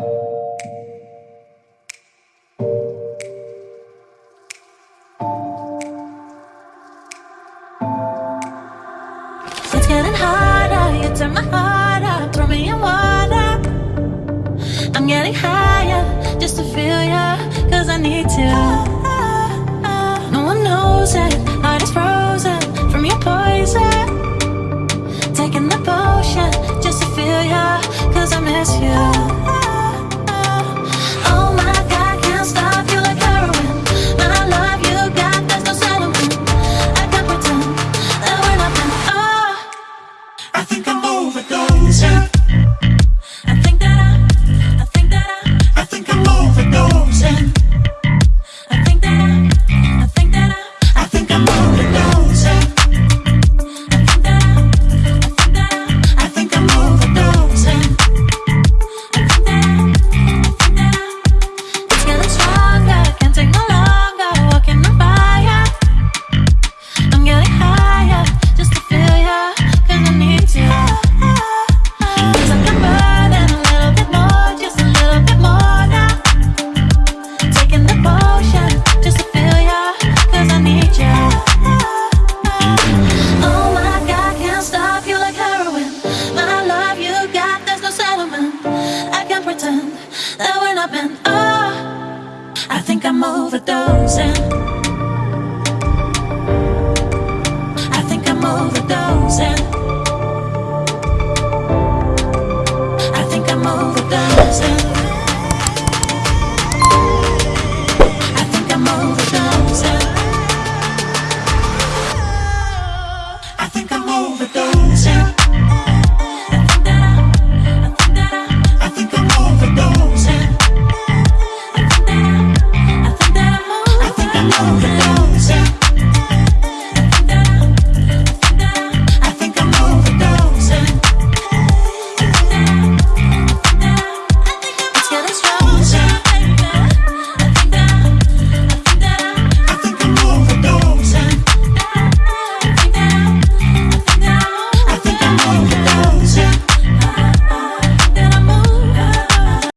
It's getting harder, you turn my heart up, throw me in water. I'm getting higher, just to feel ya, cause I need to. No one knows it, heart is frozen, from your poison. Taking the potion, just to feel I miss you. Wow. I'm overdosing. I think I'm overdosing. I think I'm overdosing. I think I'm overdosing. I think I'm overdosing.